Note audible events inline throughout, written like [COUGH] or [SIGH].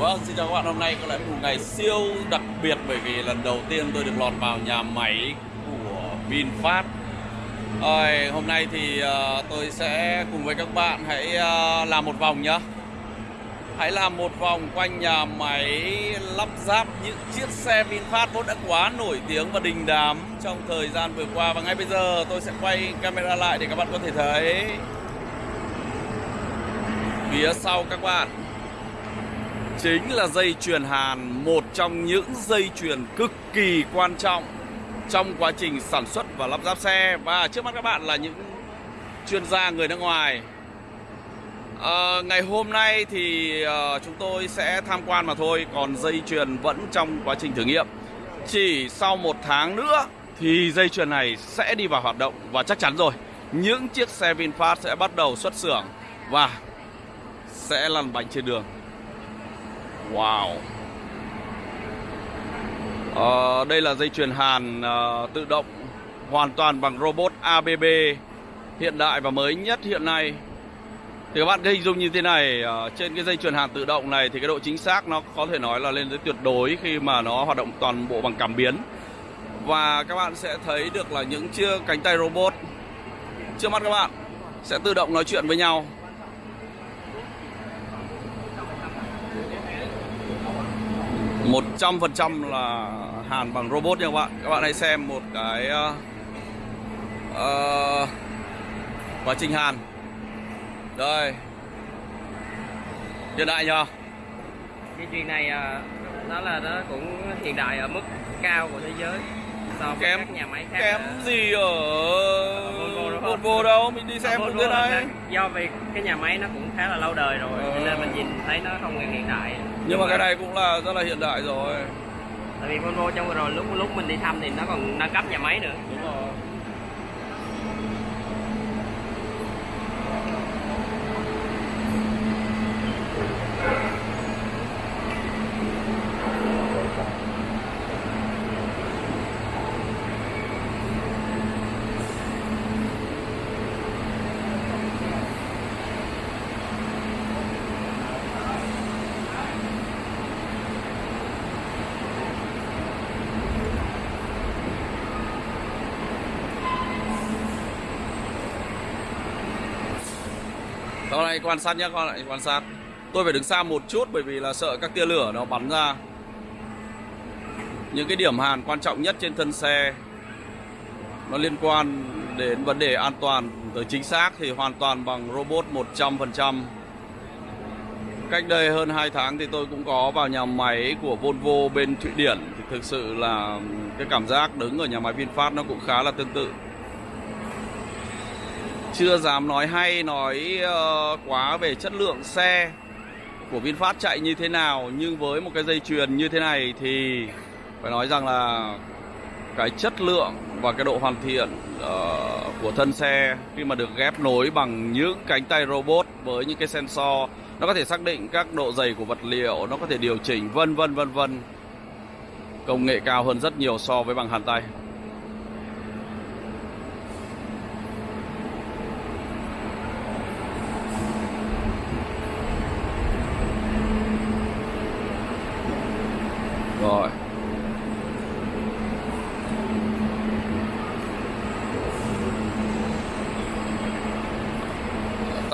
Vâng, xin chào các bạn. Hôm nay có lẽ một ngày siêu đặc biệt bởi vì lần đầu tiên tôi được lọt vào nhà máy của VinFast. Rồi, hôm nay thì uh, tôi sẽ cùng với các bạn hãy uh, làm một vòng nhá. Hãy làm một vòng quanh nhà máy lắp ráp những chiếc xe VinFast vốn đã quá nổi tiếng và đình đám trong thời gian vừa qua và ngay bây giờ tôi sẽ quay camera lại để các bạn có thể thấy phía sau các bạn chính là dây chuyền hàn một trong những dây chuyền cực kỳ quan trọng trong quá trình sản xuất và lắp ráp xe. Và trước mắt các bạn là những chuyên gia người nước ngoài. À, ngày hôm nay thì uh, chúng tôi sẽ tham quan mà thôi còn dây chuyền vẫn trong quá trình thử nghiệm. Chỉ sau một tháng nữa thì dây chuyền này sẽ đi vào hoạt động và chắc chắn rồi. Những chiếc xe VinFast sẽ bắt đầu xuất xưởng và sẽ lăn bánh trên đường. Wow. À, Đây là dây chuyền hàn uh, tự động Hoàn toàn bằng robot ABB Hiện đại và mới nhất hiện nay. Thì các bạn hình dung như thế này uh, Trên cái dây chuyền hàn tự động này Thì cái độ chính xác nó có thể nói là lên tới tuyệt đối Khi mà nó hoạt động toàn bộ bằng cảm biến. Và các bạn sẽ thấy được là những chiếc cánh tay robot Trước mắt các bạn Sẽ tự động nói chuyện với nhau. 100% là hàn bằng robot nha các bạn. Các bạn hãy xem một cái uh, uh, quá trình hàn. Đây. Hiện đại nhờ. Cái chuyện này uh, nó là nó cũng hiện đại ở mức cao của thế giới so với kém, các nhà máy khác Kém uh, gì ở Volvo? Volvo đâu? Mình đi xem một cái này. Do vì cái nhà máy nó cũng khá là lâu đời rồi ờ. Cho nên mình nhìn thấy nó không hiện đại Nhưng mà cái này cũng là rất là hiện đại rồi. Tại vì Volvo trong vừa rồi lúc lúc mình đi thăm thì nó còn nâng cấp nhà máy nữa. Đúng rồi Con này quan sát nhé con lại quan sát. Tôi phải đứng xa một chút bởi vì là sợ các tia lửa nó bắn ra. Những cái điểm hàn quan trọng nhất trên thân xe, Nó liên quan đến vấn đề an toàn tới chính xác thì hoàn toàn bằng robot 100% Cách đây hơn 2 tháng thì tôi cũng có vào nhà máy của Volvo bên Thụy Điển. Thì thực sự là cái cảm giác đứng ở nhà máy VinFast nó cũng khá là tương tự chưa dám nói hay nói uh, quá về chất lượng xe của VinFast chạy như thế nào nhưng với một cái dây chuyền như thế này thì phải nói rằng là cái chất lượng và cái độ hoàn thiện uh, của thân xe khi mà được ghép nối bằng những cánh tay robot với những cái sensor nó có thể xác định các độ dày của vật liệu nó có thể điều chỉnh vân vân vân vân. Công nghệ cao hơn rất nhiều so với bằng hàn tay Rồi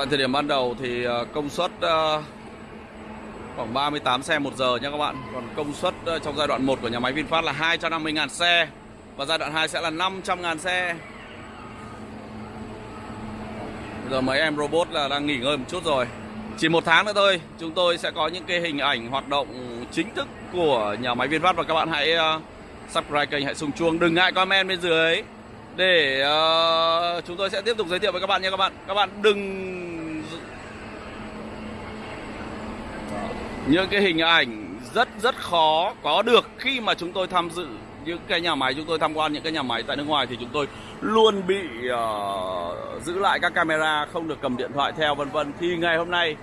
Tại thời điểm ban đầu thì ờ, công suất ờ, khoảng 38 xe một giờ nha các bạn. Còn công suất ờ, trong giai đoạn 1 của nhà máy VinFast là 250.000 xe Và giai đoạn 2 sẽ là 500.000 xe. Bây giờ mấy em robot là đang nghỉ ngơi một chút rồi. Chỉ một tháng nữa thôi chúng tôi sẽ có những cái hình ảnh hoạt động chính thức của nhà máy VinFast và các bạn hãy subscribe kênh hãy xung chuông đừng ngại comment bên dưới. Để uh, chúng tôi sẽ tiếp tục giới thiệu với các bạn nha các bạn. Các bạn đừng những cái hình ảnh rất rất khó có được khi mà chúng tôi tham dự những cái nhà máy chúng tôi tham quan những cái nhà máy tại nước ngoài thì chúng tôi luôn bị uh, giữ lại các camera không được cầm điện thoại theo vân vân. Thì ngày hôm nay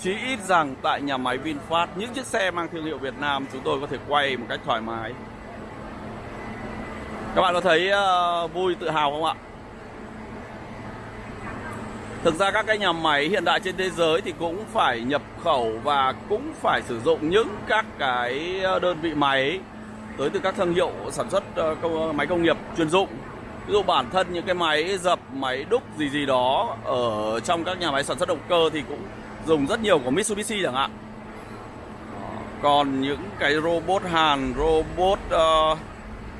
chí ít rằng tại nhà máy VinFast những chiếc xe mang thương hiệu Việt Nam chúng tôi có thể quay một cách thoải mái. Các bạn có thấy uh, vui tự hào không ạ? Thực ra các cái nhà máy hiện đại trên thế giới thì cũng phải nhập khẩu và cũng phải sử dụng những các cái ờ, đơn vị máy tới từ các thương hiệu sản xuất ờ, ờ, máy công nghiệp chuyên dụng. Ví dụ bản thân những cái máy dập, máy đúc gì gì đó ở trong các nhà máy sản xuất động cơ thì cũng dùng rất nhiều của Mitsubishi chẳng hạn. Còn những cái robot hàn, robot uh,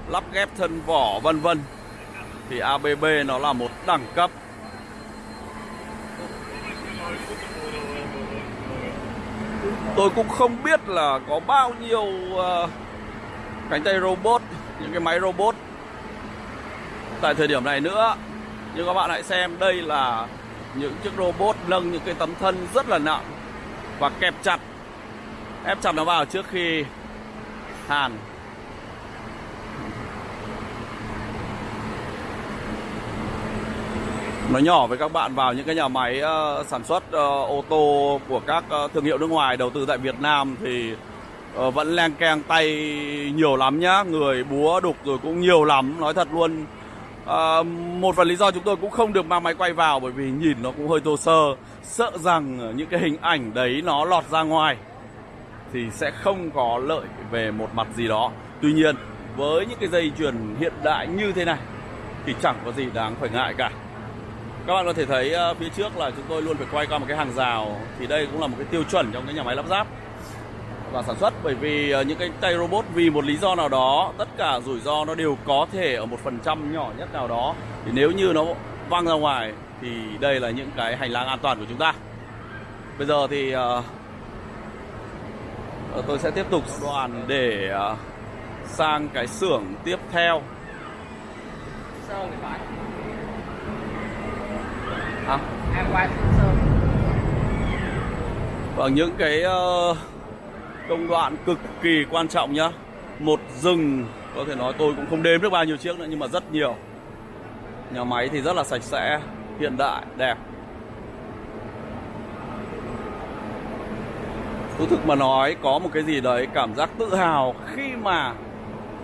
lắp ghép thân vỏ vân vân thì ABB nó là một đẳng cấp tôi cũng không biết là có bao nhiêu uh, cánh tay robot những cái máy robot tại thời điểm này nữa. Nhưng các bạn hãy xem đây là những chiếc robot nâng những cái tấm thân rất là nặng và kẹp chặt. Ép chặt nó vào trước khi hàn. Nói nhỏ với các bạn vào những cái nhà máy ờ, sản xuất ờ, ô tô của các ờ, thương hiệu nước ngoài đầu tư tại Việt Nam thì vẫn len keng tay nhiều lắm nhá. Người búa đục rồi cũng nhiều lắm nói thật luôn. À, một phần lý do chúng tôi cũng không được mang máy quay vào bởi vì nhìn nó cũng hơi tô sơ. Sợ rằng những cái hình ảnh đấy nó lọt ra ngoài thì sẽ không có lợi về một mặt gì đó. Tuy nhiên với những cái dây chuyền hiện đại như thế này thì chẳng có gì đáng phải ngại cả các bạn có thể thấy ờ, phía trước là chúng tôi luôn phải quay qua một cái hàng rào. Thì đây cũng là một cái tiêu chuẩn trong cái nhà máy lắp ráp và sản xuất. Bởi vì ờ, những cái tay robot vì một lý do nào đó tất cả rủi ro nó đều có thể ở một phần trăm nhỏ nhất nào đó. Thì nếu như nó văng ra ngoài thì đây là những cái hành lang an toàn của chúng ta. Bây giờ thì uh, tôi sẽ tiếp tục đoàn để uh, sang cái xưởng tiếp theo à? em qua sơn. Và những cái uh, công đoạn cực kỳ quan trọng nhá. Một rừng có thể nói tôi cũng không đếm được bao nhiêu chiếc nữa nhưng mà rất nhiều. Nhà máy thì rất là sạch sẽ hiện đại đẹp. Thú thực mà nói có một cái gì đấy cảm giác tự hào khi mà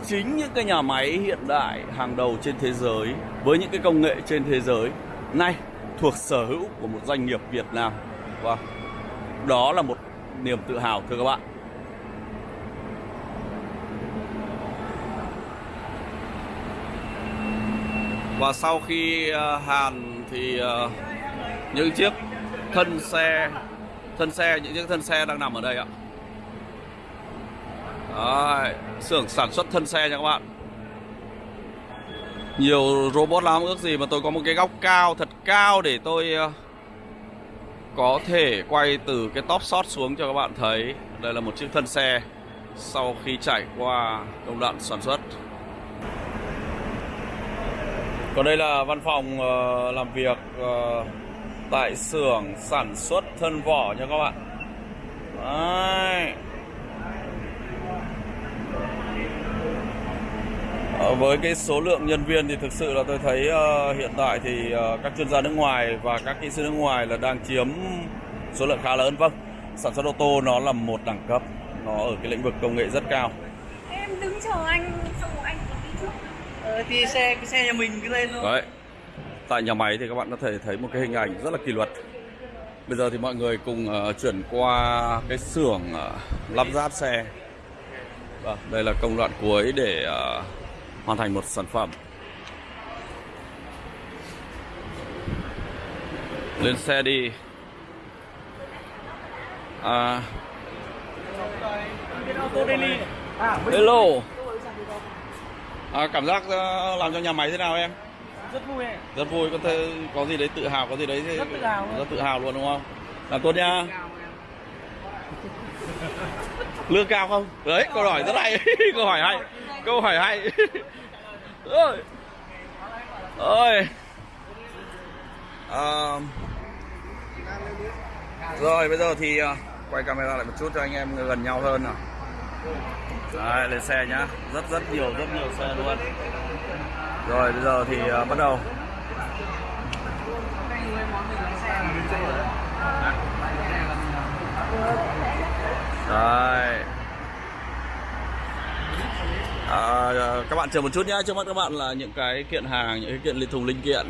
chính những cái nhà máy hiện đại hàng đầu trên thế giới với những cái công nghệ trên thế giới. Nay thuộc sở hữu của một doanh nghiệp Việt Nam. Wow. Đó là một niềm tự hào thưa các bạn. Và sau khi ờ, hàn thì ờ, những chiếc thân xe thân xe những chiếc thân xe đang nằm ở đây ạ. Đấy, xưởng sản xuất thân xe nha các bạn nhiều robot lắm ước gì mà tôi có một cái góc cao, thật cao để tôi ờ, có thể quay từ cái top shot xuống cho các bạn thấy. Đây là một chiếc thân xe sau khi trải qua công đoạn sản xuất. Còn đây là văn phòng ờ, làm việc ờ, tại xưởng sản xuất thân vỏ nha các bạn. Đấy. Với cái số lượng nhân viên thì thực sự là tôi thấy uh, hiện tại thì uh, các chuyên gia nước ngoài và các kỹ sư nước ngoài là đang chiếm số lượng khá lớn. Vâng sản xuất ô tô nó là một đẳng cấp nó ở cái lĩnh vực công nghệ rất cao. Em đứng chờ anh xong rồi anh đi trước. Ờ, thì xe cái xe nhà mình cứ lên thôi. Đấy tại nhà máy thì các bạn có thể thấy một cái hình ảnh rất là kỷ luật. Bây giờ thì mọi người cùng uh, chuyển qua cái xưởng uh, lắp ráp xe. Vâng, đây là công đoạn cuối để uh, hoàn thành một sản phẩm. Lên xe đi. À. Hello. À, cảm giác uh, làm cho nhà máy thế nào em? Rất vui rất vui. Có thể có gì đấy tự hào có gì đấy rất tự hào rất tự hào luôn đúng không? Làm tốt nha. Lương cao không? Đấy câu hỏi rất hay. [LAUGHS] Câu hỏi hay câu hỏi hay. Ơi ơi à, rồi bây giờ thì uh, quay camera lại một chút cho anh em gần nhau hơn nào. Đấy, lên xe nhá. Rất rất nhiều rất nhiều xe luôn. Rồi bây giờ thì uh, bắt đầu. Đấy. À, à, các bạn chờ một chút nhé trước mắt các bạn là những cái kiện hàng những cái kiện thùng linh kiện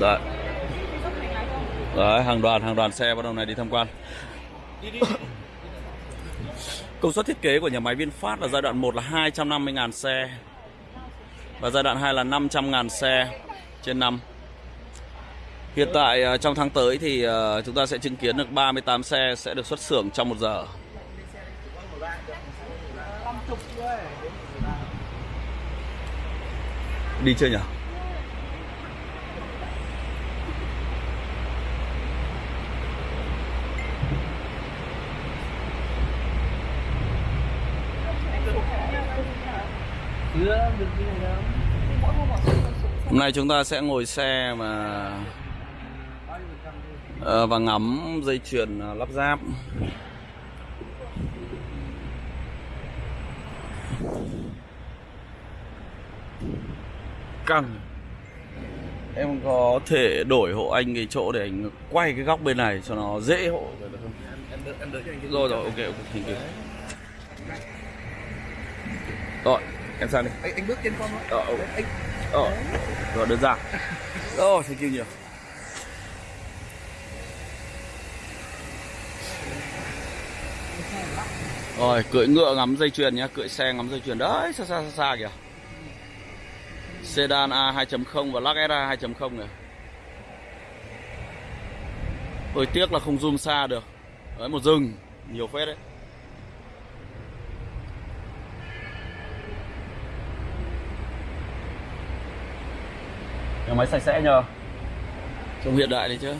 Đấy. Đấy, hàng đoàn hàng đoàn xe bắt đầu này đi tham quan. [COUGHS] Công suất thiết kế của nhà máy VinFast là giai đoạn 1 là 250.000 xe và giai đoạn 2 là 500.000 xe trên năm. Hiện tại à, trong tháng tới thì à, chúng ta sẽ chứng kiến được 38 xe sẽ được xuất xưởng trong một giờ. Đi chưa nhỉ? chưa được Hôm nay chúng ta sẽ ngồi xe mà ờ, và ngắm dây chuyền ờ, lắp ráp. Căng. Em có thể đổi hộ anh cái chỗ để anh quay cái góc bên này cho nó dễ hộ em đợi em đợi cái Rồi rồi, ok ok, thank you. Rồi, em sang đi. anh, anh bước trên con thôi Ờ, ok. anh Ờ, rồi đơn giản. [LAUGHS] Rồi, thank you nhiều. Rồi, cưỡi ngựa ngắm dây chuyền nhá, cưỡi xe ngắm dây chuyền đấy, xa xa xa xa kìa. Sedan A 2.0 và Lux SA 2.0 này. Hơi tiếc là không zoom xa được. Đấy, một rừng, nhiều phết đấy. Nhà máy sạch sẽ nhờ Trông hiện đại đấy chứ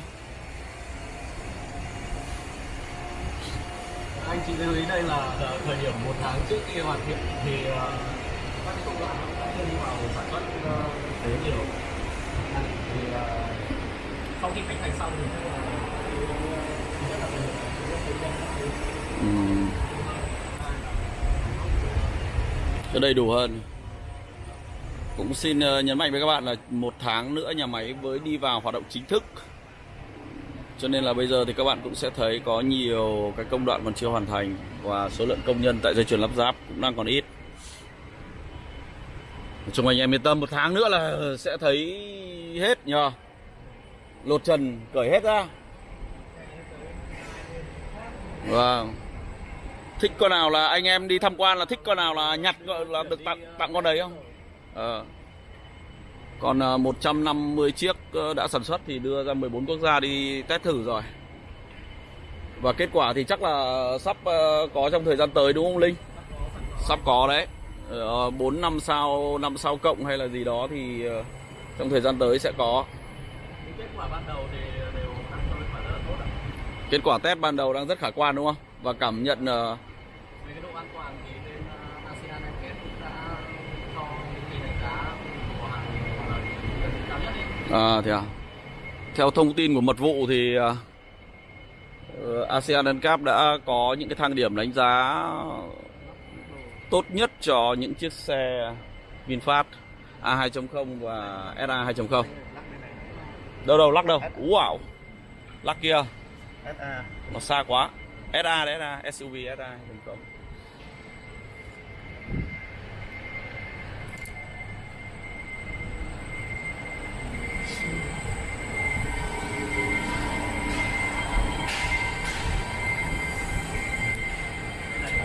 anh chị lưu ý đây là thời điểm một tháng trước khi hoàn thiện thì ờ, các cái công đoạn Ừ. đi vào sản xuất thực tế nhiều thì ờ, sau khi khánh thành xong thì là. Cho đầy đủ hơn. Cũng xin ờ, nhấn mạnh với các bạn là một tháng nữa nhà máy mới đi vào hoạt động chính thức. Cho nên là bây giờ thì các bạn cũng sẽ thấy có nhiều cái công đoạn còn chưa hoàn thành Và số lượng công nhân tại dây chuyền lắp ráp cũng đang còn ít chung anh em yên tâm, một tháng nữa là sẽ thấy hết nhờ. Lột trần, cởi hết ra. Vâng. Thích con nào là anh em đi tham quan là thích con nào là nhặt là được tặng tặng con đấy không? À. còn ờ, 150 chiếc ờ, đã sản xuất thì đưa ra 14 quốc gia đi test thử rồi. Và kết quả thì chắc là sắp có trong thời gian tới đúng không linh? Sắp có đấy. 4 năm sau năm sau cộng hay là gì đó thì ờ, trong thời gian tới sẽ có. Cái kết quả ban đầu thì đều đang cho kết quả rất là tốt ạ. Kết quả test ban đầu đang rất khả quan đúng không? Và cảm nhận ờ, về cái độ an toàn thì bên uh, ASEAN cũng đã cho kỳ đánh giá của hàng cao nhất đi. À thế à? Theo thông tin của mật vụ thì ờ, ờ, ASEAN NCAP đã có những cái thang điểm đánh giá tốt nhất cho những chiếc xe VinFast A2.0 và SA 2.0. Đâu đâu lắc đâu. Wow. Lắc kia. SA Nó xa quá. SA đấy SA, SUV SA 2.0.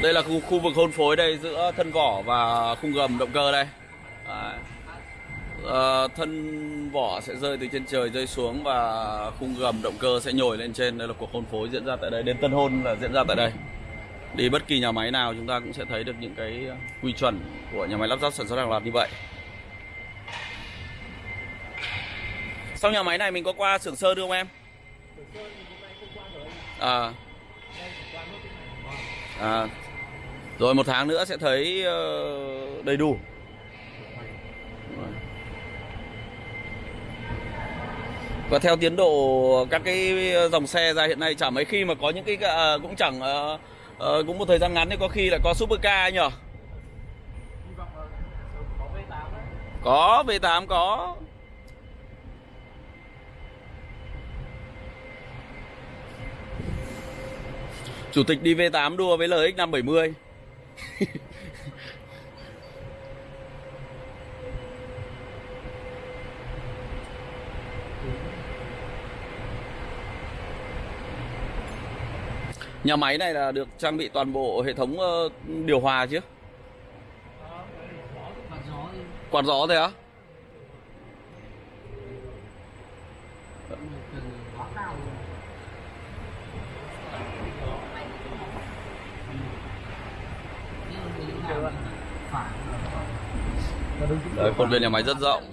Đây là khu, khu vực hôn phối đây giữa thân vỏ và khung gầm động cơ đây. Đấy. Ờ, thân vỏ sẽ rơi từ trên trời rơi xuống và khung gầm động cơ sẽ nhồi lên trên. Đây là cuộc hôn phối diễn ra tại đây. Đến tân hôn là diễn ra tại đây. Đi bất kỳ nhà máy nào chúng ta cũng sẽ thấy được những cái quy chuẩn của nhà máy lắp ráp sản xuất hàng loạt như vậy. Sau nhà máy này mình có qua xưởng sơn được không em? À. À. Rồi một tháng nữa sẽ thấy ờ, đầy đủ. Và theo tiến độ các cái dòng xe ra hiện nay chả mấy khi mà có những cái à, cũng chẳng ờ, ờ, cũng một thời gian ngắn thì có khi lại có super car nhỉ? Có V8 có. Chủ tịch đi V8 đua với LX 570. [LAUGHS] Nhà máy này là được trang bị toàn bộ hệ thống ờ, điều hòa chứ? Quạt gió thế á? Đấy, khuôn viên nhà máy rất rộng.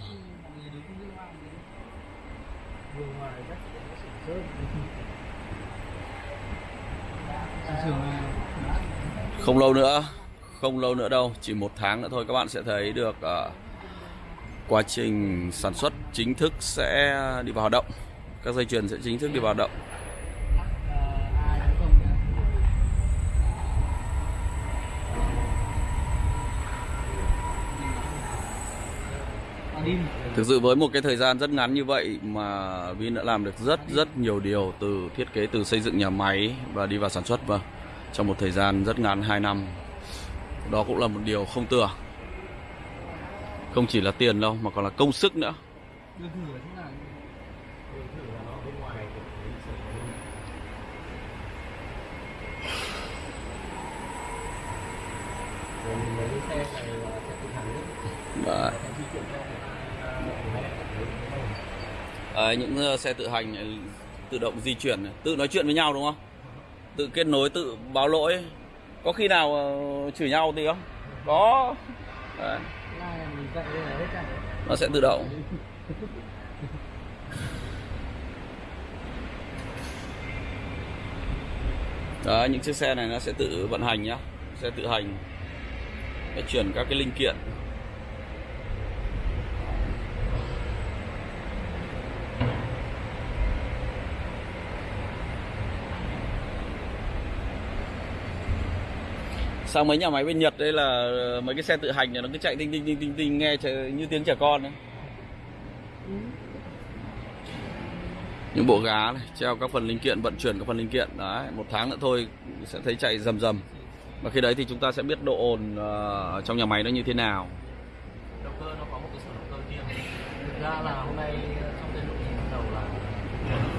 Không lâu nữa, không lâu nữa đâu, chỉ một tháng nữa thôi các bạn sẽ thấy được uh, quá trình sản xuất chính thức sẽ đi vào hoạt động. Các dây chuyền sẽ chính thức đi vào hoạt động. ai cũng không nha. Ở đi Thực sự với một cái thời gian rất ngắn như vậy mà Vin đã làm được rất rất nhiều điều từ thiết kế, từ xây dựng nhà máy và đi vào sản xuất vâng trong một thời gian rất ngắn 2 năm. Đó cũng là một điều không tưởng. Không chỉ là tiền đâu, mà còn là công sức nữa. đưa thử ở chỗ nào mấy cái xe này là sẽ tự hành hết Đấy. sẽ di chuyển theo Đấy, những ờ, xe tự hành này tự động di chuyển này, tự nói chuyện với nhau đúng không? Tự kết nối, tự báo lỗi. Có khi nào chửi nhau thì không? Có. Đấy, nó sẽ tự động. Đấy, những chiếc xe này nó sẽ tự vận hành nhá, sẽ tự hành. Để chuyển các cái linh kiện. Sao mấy nhà máy bên Nhật đây là ờ, mấy cái xe tự hành này nó cứ chạy tinh tinh tinh tinh tinh nghe như tiếng trẻ con đấy Những bộ gá này, treo các phần linh kiện, vận chuyển các phần linh kiện đấy, một tháng nữa thôi sẽ thấy chạy rầm rầm. Và khi đấy thì chúng ta sẽ biết độ ồn uh, trong nhà máy nó như thế nào. động cơ nó có một cái sở động cơ riêng thực ra là hôm nay trong cái lộ trình ban đầu là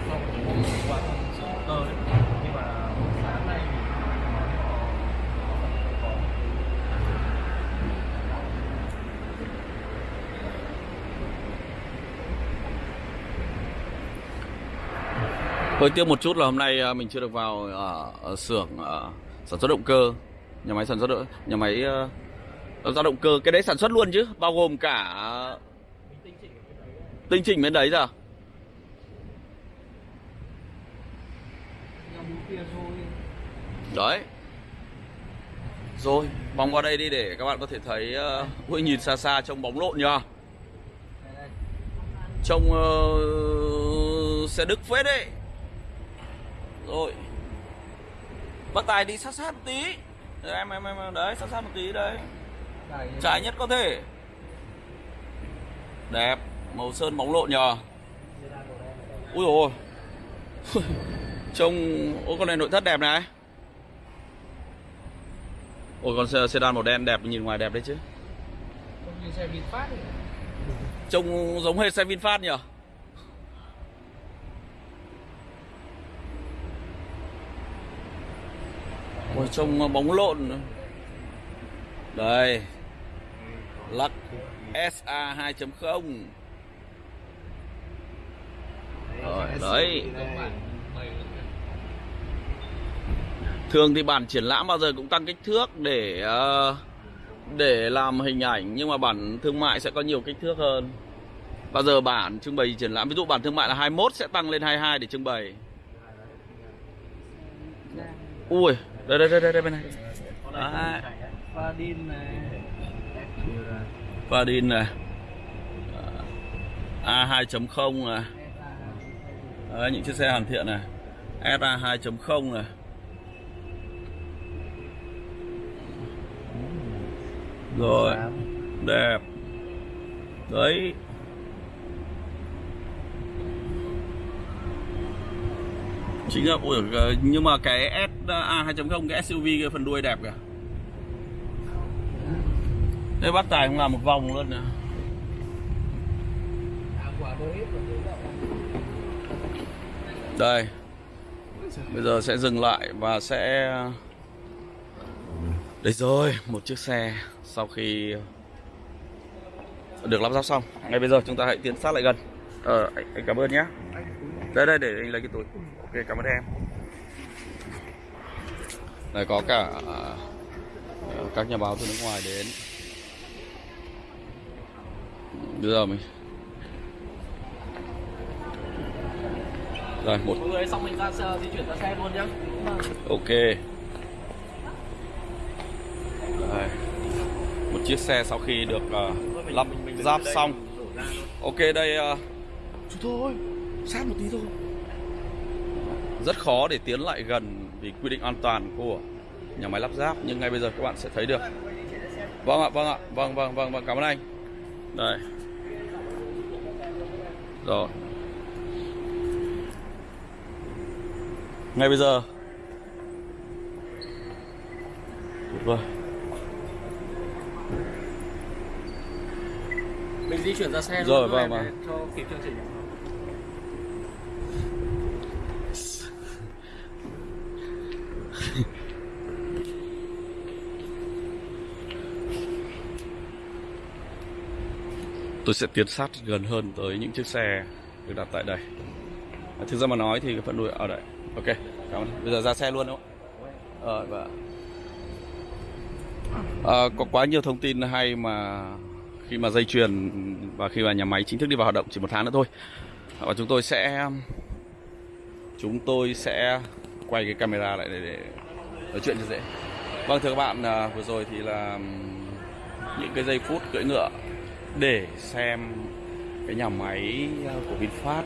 không qua con sở động cơ đấy nhưng mà sáng nay thì nó có Hơi tiếc một chút là hôm nay à, mình chưa được vào ở, ở xưởng à, sản xuất động cơ, nhà máy sản xuất động- nhà máy uh, ra động cơ cái đấy sản xuất luôn chứ, bao gồm cả tinh chỉnh bên đấy rồi. Đấy. Rồi, vòng qua đây đi để các bạn có thể thấy uh, ui nhìn xa xa trông bóng lộn nhờ. Trông uh, xe Đức phết đấy. Rồi. Bác Tài đi sát sát một tí. Đấy, em em em đấy, sát sát một tí đấy. Trái nhất có thể. Đẹp, màu sơn bóng lộn nhờ. Ui ôi. [LAUGHS] Trông Ôi con này nội thất đẹp này. Ôi con xe- sedan màu đen đẹp nhìn ngoài đẹp đấy chứ. Trông giống hệt xe VinFast nhỉ? Ôi trông bóng lộn Đây. Lắc SA 2.0 Rồi, đấy. Thường thì bản triển lãm bao giờ cũng tăng kích thước để ờ, để làm hình ảnh nhưng mà bản thương mại sẽ có nhiều kích thước hơn. Bao giờ bản trưng bày triển lãm ví dụ bản thương mại là 21 sẽ tăng lên 22 để trưng bày. Ui, đây đây đây đây, bên này. Đấy, Fadin này Vadin này. A 2.0 này. Đấy, những chiếc xe hoàn thiện này. SA 2.0 này. Rồi, đẹp. Đấy. Chính là ui, nhưng mà cái SA à, 2.0 cái SUV cái phần đuôi đẹp kìa. Đây bắt Tài không làm một vòng luôn nè. Đây. Bây giờ sẽ dừng lại và sẽ Đây rồi, một chiếc xe sau khi được lắp ráp xong. Ngay bây giờ chúng ta hãy tiến sát lại gần. Ờ, anh, anh cảm ơn nhé. Đây đây để anh lấy cái túi. Ok, cảm ơn em. Đây có cả ờ, các nhà báo từ nước ngoài đến. Bây giờ mình Rồi, một mọi người xong mình ra xe, di chuyển ra xe luôn nhá Ok Đây. Một chiếc xe sau khi được ờ, lắp ráp xong Ok đây uh, Chú thôi Sát một tí thôi Rất khó để tiến lại gần Vì quy định an toàn của nhà máy lắp ráp Nhưng ngay bây giờ các bạn sẽ thấy được. Vâng ạ, vâng ạ Vâng, vâng, vâng, vâng, cảm ơn anh. Đây. Rồi. Ngay bây giờ. Tuyệt vời mình di chuyển ra xe Rồi, vâng, vâng. cho kịp chương trình tôi sẽ tiến sát gần hơn tới những chiếc xe được đặt tại đây. À, thực ra mà nói thì cái phần đuôi à, ở đây ok cảm ơn. Bây giờ ra xe luôn đúng không? Ờ vâng và à, có quá nhiều thông tin hay mà khi mà dây chuyền và khi mà nhà máy chính thức đi vào hoạt động chỉ một tháng nữa thôi. Và chúng tôi sẽ chúng tôi sẽ quay cái camera lại để, để nói chuyện cho dễ. Vâng thưa các bạn à, vừa rồi thì là những cái giây phút cưỡi ngựa để xem cái nhà máy ờ, của VinFast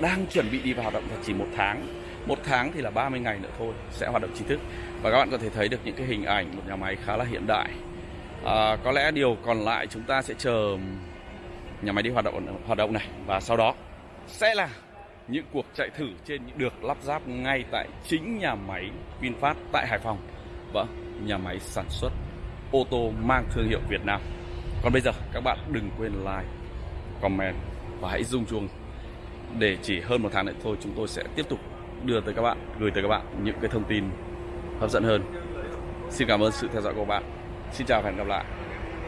đang chuẩn bị đi vào hoạt động là chỉ một tháng. Một tháng thì là 30 ngày nữa thôi sẽ hoạt động chính thức. Và các bạn có thể thấy được những cái hình ảnh một nhà máy khá là hiện đại. À, có lẽ điều còn lại chúng ta sẽ chờ nhà máy đi hoạt động hoạt động này. Và sau đó sẽ là những cuộc chạy thử trên những được lắp ráp ngay tại chính nhà máy VinFast tại Hải Phòng. Vâng nhà máy sản xuất ô tô mang thương hiệu Việt Nam còn bây giờ các bạn đừng quên like, comment và hãy rung chuông để chỉ hơn một tháng nữa thôi chúng tôi sẽ tiếp tục đưa tới các bạn, gửi tới các bạn những cái thông tin hấp dẫn hơn. Xin cảm ơn sự theo dõi của các bạn. Xin chào và hẹn gặp lại.